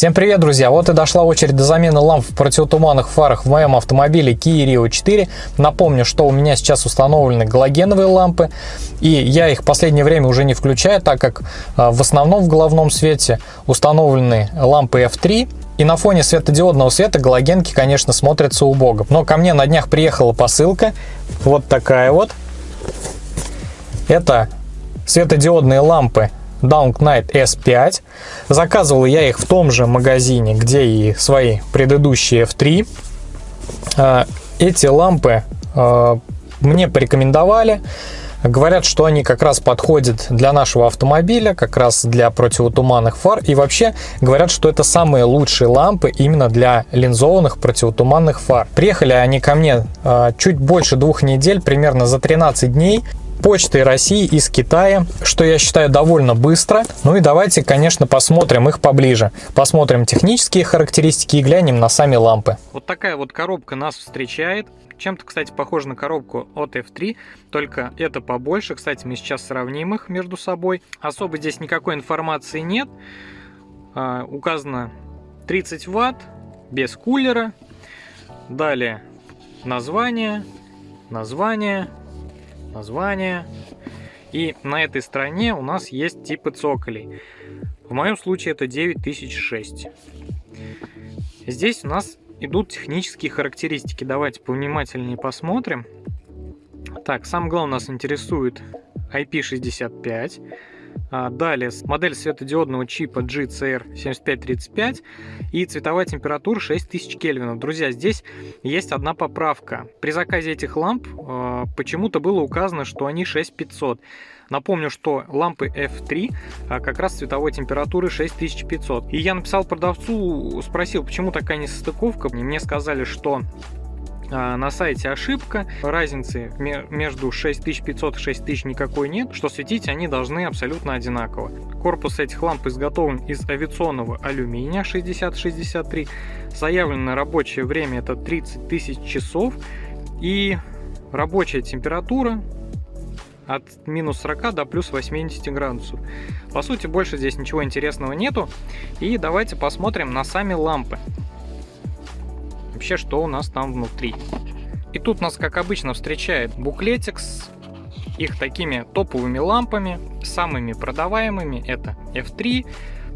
Всем привет, друзья! Вот и дошла очередь до замены ламп в противотуманных фарах в моем автомобиле Kia Rio 4. Напомню, что у меня сейчас установлены галогеновые лампы, и я их в последнее время уже не включаю, так как а, в основном в головном свете установлены лампы F3, и на фоне светодиодного света галогенки, конечно, смотрятся убого. Но ко мне на днях приехала посылка, вот такая вот. Это светодиодные лампы Down Knight S5. Заказывал я их в том же магазине, где и свои предыдущие F3. А, эти лампы а, мне порекомендовали. Говорят, что они как раз подходят для нашего автомобиля, как раз для противотуманных фар. И вообще говорят, что это самые лучшие лампы именно для линзованных противотуманных фар. Приехали они ко мне э, чуть больше двух недель, примерно за 13 дней почтой России из Китая, что я считаю довольно быстро. Ну и давайте, конечно, посмотрим их поближе. Посмотрим технические характеристики и глянем на сами лампы. Вот такая вот коробка нас встречает. Чем-то, кстати, похоже на коробку от F3, только это побольше. Кстати, мы сейчас сравним их между собой. Особо здесь никакой информации нет. А, указано 30 ватт, без кулера. Далее название, название, название. И на этой стороне у нас есть типы цоколей. В моем случае это 9006. Здесь у нас идут технические характеристики. Давайте повнимательнее посмотрим. Так, самое главное нас интересует IP65. А, далее модель светодиодного чипа GCR7535 и цветовая температура 6000 кельвинов. Друзья, здесь есть одна поправка. При заказе этих ламп э, почему-то было указано, что они 6500. Напомню, что лампы F3 а, как раз цветовой температуры 6500. И я написал продавцу, спросил, почему такая несостыковка. Мне сказали, что на сайте ошибка, разницы между 6500 и 6000 никакой нет, что светить они должны абсолютно одинаково. Корпус этих ламп изготовлен из авиационного алюминия 6063, заявленное рабочее время это 30 тысяч часов и рабочая температура от минус 40 до плюс 80 градусов. По сути, больше здесь ничего интересного нету. И давайте посмотрим на сами лампы вообще, что у нас там внутри. И тут нас, как обычно, встречает буклетик с их такими топовыми лампами, самыми продаваемыми. Это F3,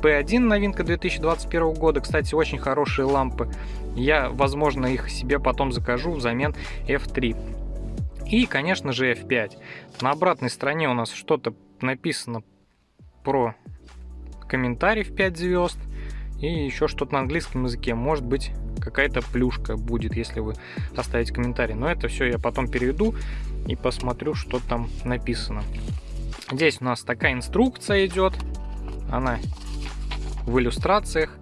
P1 новинка 2021 года. Кстати, очень хорошие лампы. Я, возможно, их себе потом закажу взамен F3. И, конечно же, F5. На обратной стороне у нас что-то написано про комментарий в 5 звезд. И еще что-то на английском языке. Может быть, какая-то плюшка будет, если вы оставите комментарий. Но это все я потом переведу и посмотрю, что там написано. Здесь у нас такая инструкция идет. Она в иллюстрациях.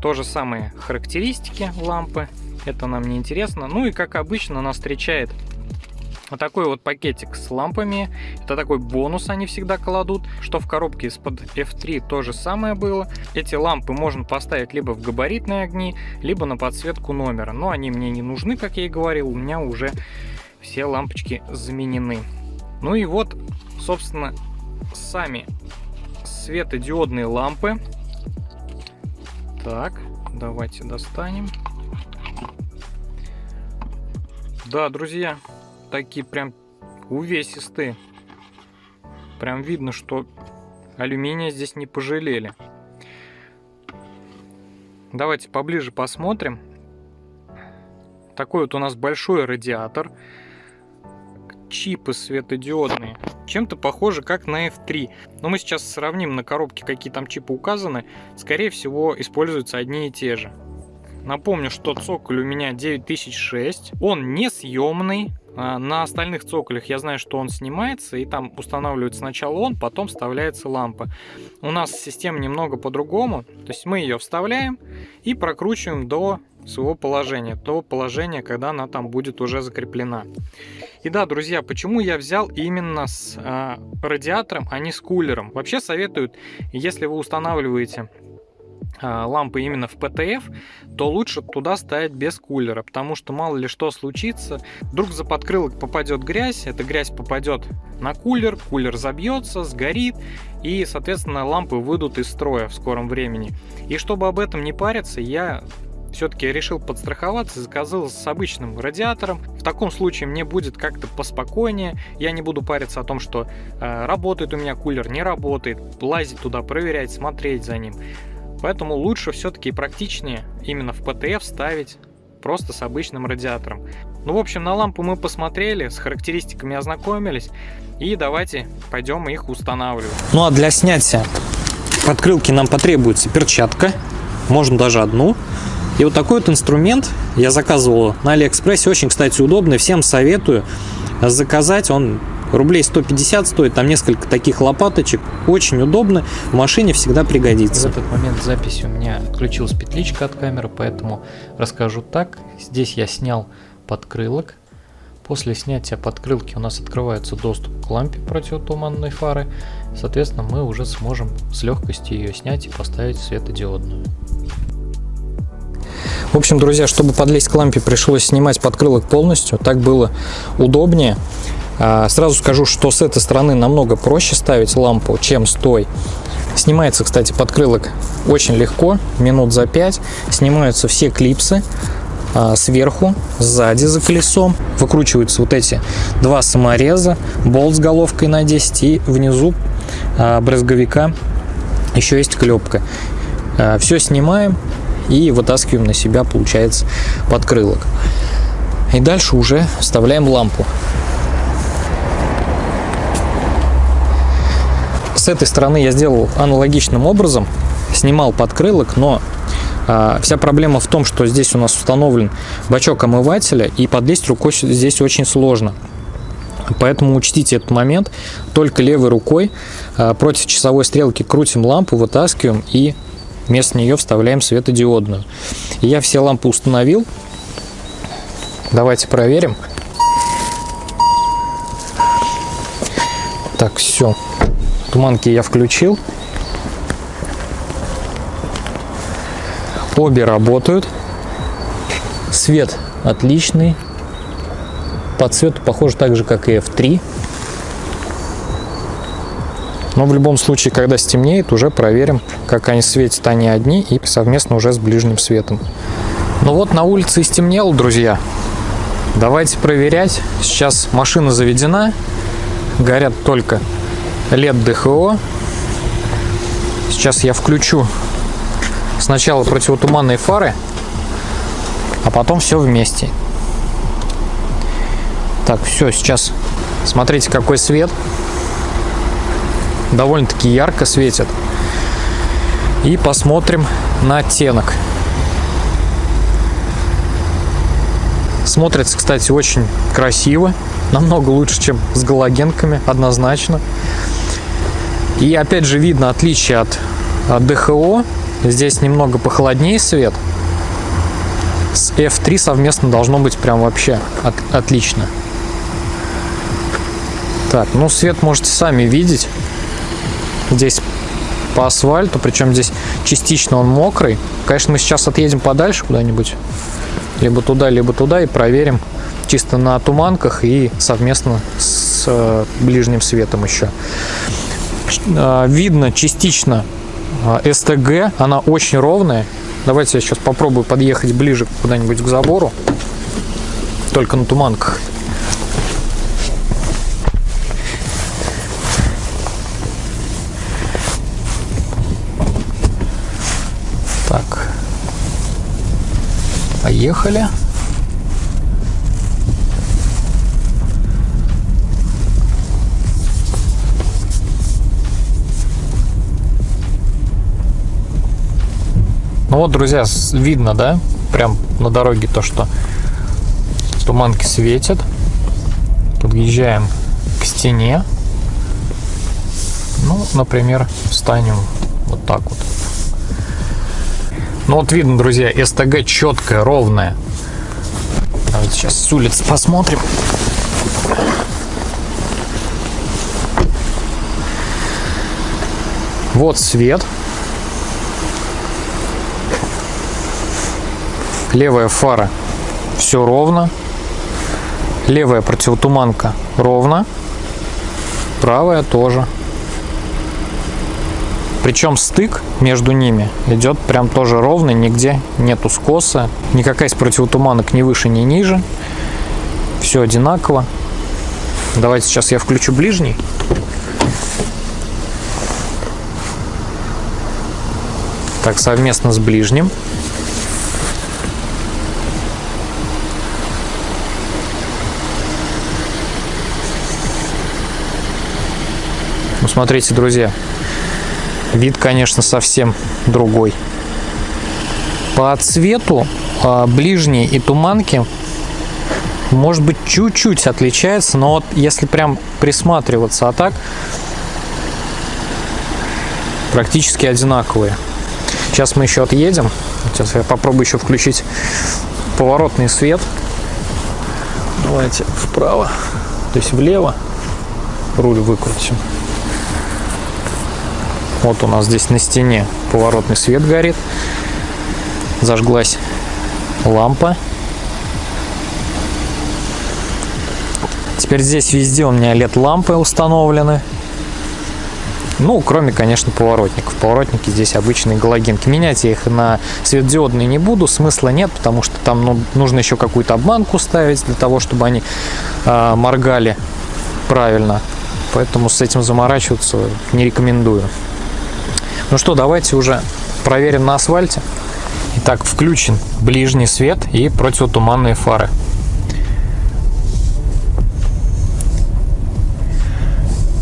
То же самое характеристики лампы. Это нам не интересно. Ну и как обычно нас встречает вот такой вот пакетик с лампами. Это такой бонус они всегда кладут. Что в коробке из-под F3 то же самое было. Эти лампы можно поставить либо в габаритные огни, либо на подсветку номера. Но они мне не нужны, как я и говорил. У меня уже все лампочки заменены. Ну и вот, собственно, сами светодиодные лампы. Так, давайте достанем. Да, друзья, такие прям увесистые. Прям видно, что алюминия здесь не пожалели. Давайте поближе посмотрим. Такой вот у нас большой радиатор. Чипы светодиодные. Чем-то похоже, как на F3. Но мы сейчас сравним на коробке, какие там чипы указаны. Скорее всего, используются одни и те же. Напомню, что цоколь у меня 9006. Он несъемный. А, на остальных цоколях я знаю, что он снимается, и там устанавливается сначала он, потом вставляется лампа. У нас система немного по-другому, то есть мы ее вставляем и прокручиваем до своего положения, до положения, когда она там будет уже закреплена. И да, друзья, почему я взял именно с э, радиатором, а не с кулером? Вообще советуют, если вы устанавливаете лампы именно в ПТФ, то лучше туда ставить без кулера, потому что мало ли что случится, вдруг за подкрылок попадет грязь, эта грязь попадет на кулер, кулер забьется, сгорит, и, соответственно, лампы выйдут из строя в скором времени. И чтобы об этом не париться, я все-таки решил подстраховаться заказал с обычным радиатором. В таком случае мне будет как-то поспокойнее, я не буду париться о том, что э, работает у меня кулер, не работает, лазить туда, проверять, смотреть за ним. Поэтому лучше все-таки практичнее именно в ПТФ ставить просто с обычным радиатором. Ну, в общем, на лампу мы посмотрели, с характеристиками ознакомились, и давайте пойдем их устанавливать. Ну, а для снятия подкрылки нам потребуется перчатка, можно даже одну. И вот такой вот инструмент я заказывал на Алиэкспрессе, очень, кстати, удобный, всем советую заказать, он рублей 150 стоит, там несколько таких лопаточек, очень удобно, в машине всегда пригодится. В этот момент записи у меня отключилась петличка от камеры, поэтому расскажу так. Здесь я снял подкрылок. После снятия подкрылки у нас открывается доступ к лампе противотуманной фары. Соответственно, мы уже сможем с легкостью ее снять и поставить светодиодную. В общем, друзья, чтобы подлезть к лампе, пришлось снимать подкрылок полностью. Так было удобнее. А, сразу скажу, что с этой стороны намного проще ставить лампу, чем с той. Снимается, кстати, подкрылок очень легко, минут за 5. Снимаются все клипсы а, сверху, сзади за колесом. Выкручиваются вот эти два самореза, болт с головкой на 10 и внизу а, брызговика еще есть клепка. Все снимаем и вытаскиваем на себя, получается, подкрылок. И дальше уже вставляем лампу. С этой стороны я сделал аналогичным образом. Снимал подкрылок, но а, вся проблема в том, что здесь у нас установлен бачок омывателя, и подлезть рукой здесь очень сложно. Поэтому учтите этот момент. Только левой рукой а, против часовой стрелки крутим лампу, вытаскиваем и вместо нее вставляем светодиодную. Я все лампы установил. Давайте проверим. Так, все. Туманки я включил. Обе работают. Свет отличный. По цвету похож так же, как и F3. Но в любом случае, когда стемнеет, уже проверим, как они светят они одни и совместно уже с ближним светом. Ну вот на улице и стемнело, друзья. Давайте проверять. Сейчас машина заведена. Горят только LED ДХО. Сейчас я включу сначала противотуманные фары, а потом все вместе. Так, все, сейчас смотрите, какой свет. Довольно-таки ярко светит. И посмотрим на оттенок. Смотрится, кстати, очень красиво. Намного лучше, чем с галогенками, однозначно. И опять же видно отличие от, от ДХО. Здесь немного похолоднее свет. С F3 совместно должно быть прям вообще от, отлично. Так, ну свет можете сами видеть. Здесь по асфальту, причем здесь частично он мокрый. Конечно, мы сейчас отъедем подальше куда-нибудь. Либо туда, либо туда и проверим чисто на туманках и совместно с э, ближним светом еще. А, видно частично а, СТГ, она очень ровная. Давайте я сейчас попробую подъехать ближе куда-нибудь к забору, только на туманках. Так, поехали. Ну вот, друзья, видно, да, прям на дороге то, что туманки светят. Подъезжаем к стене. Ну, например, встанем вот так вот. Ну вот видно, друзья, СТГ четкая, ровная. Давайте сейчас с улицы посмотрим. Вот свет. Левая фара все ровно. Левая противотуманка ровно. Правая тоже. Причем стык между ними идет прям тоже ровный, нигде нету скоса. Никакая из противотуманок ни выше, ни ниже. Все одинаково. Давайте сейчас я включу ближний. Так, совместно с ближним. Смотрите, друзья, вид, конечно, совсем другой. По цвету а, ближние и туманки может быть чуть-чуть отличается, но вот если прям присматриваться, а так практически одинаковые. Сейчас мы еще отъедем. Сейчас я попробую еще включить поворотный свет. Давайте вправо, то есть влево руль выкрутим. Вот у нас здесь на стене поворотный свет горит. Зажглась лампа. Теперь здесь везде у меня LED-лампы установлены. Ну, кроме, конечно, поворотников. Поворотники здесь обычные галогенки. Менять я их на светодиодные не буду, смысла нет, потому что там ну, нужно еще какую-то обманку ставить для того, чтобы они э, моргали правильно. Поэтому с этим заморачиваться не рекомендую. Ну что, давайте уже проверим на асфальте. Итак, включен ближний свет и противотуманные фары.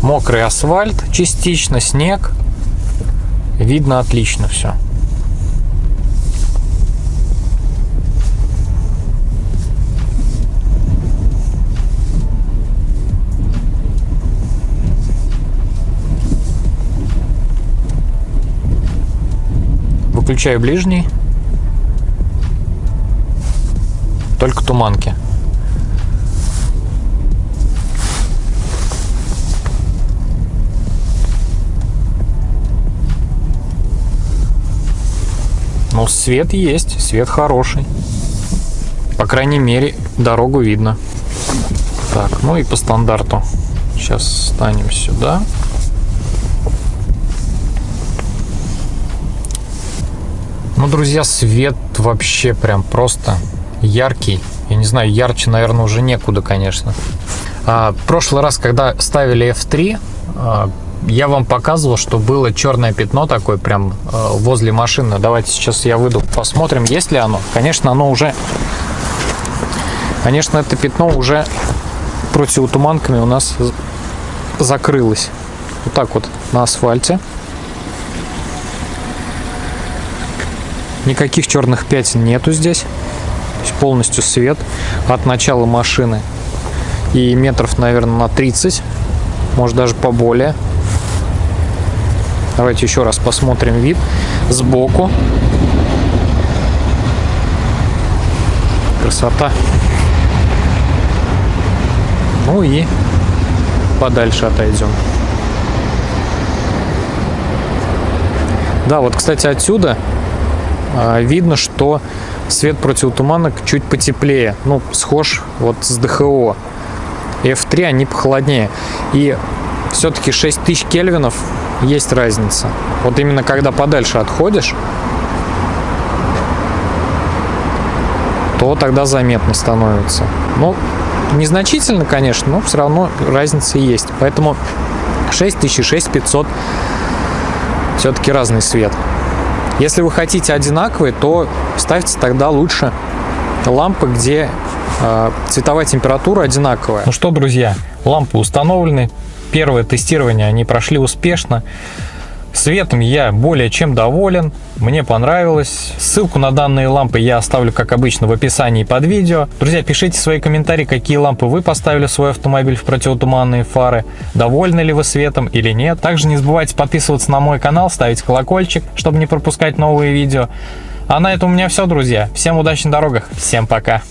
Мокрый асфальт, частично снег. Видно отлично все. Выключаю ближний. Только туманки. Ну, свет есть, свет хороший. По крайней мере, дорогу видно. Так, ну и по стандарту. Сейчас станем сюда. Ну, друзья, свет вообще прям просто яркий. Я не знаю, ярче, наверное, уже некуда, конечно. А, прошлый раз, когда ставили F3, а, я вам показывал, что было черное пятно такое прям а, возле машины. Давайте сейчас я выйду, посмотрим, есть ли оно. Конечно, оно уже... Конечно, это пятно уже противотуманками у нас закрылось. Вот так вот на асфальте. Никаких черных пятен нету здесь. полностью свет от начала машины. И метров, наверное, на 30. Может даже поболее. Давайте еще раз посмотрим вид сбоку. Красота. Ну и подальше отойдем. Да, вот, кстати, отсюда видно, что свет противотуманок чуть потеплее, ну, схож вот с ДХО. F3 они похолоднее. И все-таки 6000 кельвинов есть разница. Вот именно когда подальше отходишь, то тогда заметно становится. Ну, незначительно, конечно, но все равно разница есть. Поэтому 6000 и 6500 все-таки разный свет. Если вы хотите одинаковые, то ставьте тогда лучше лампы, где э, цветовая температура одинаковая. Ну что, друзья, лампы установлены. Первое тестирование они прошли успешно. Светом я более чем доволен, мне понравилось. Ссылку на данные лампы я оставлю, как обычно, в описании под видео. Друзья, пишите свои комментарии, какие лампы вы поставили в свой автомобиль в противотуманные фары, довольны ли вы светом или нет. Также не забывайте подписываться на мой канал, ставить колокольчик, чтобы не пропускать новые видео. А на этом у меня все, друзья. Всем удачи на дорогах, всем пока!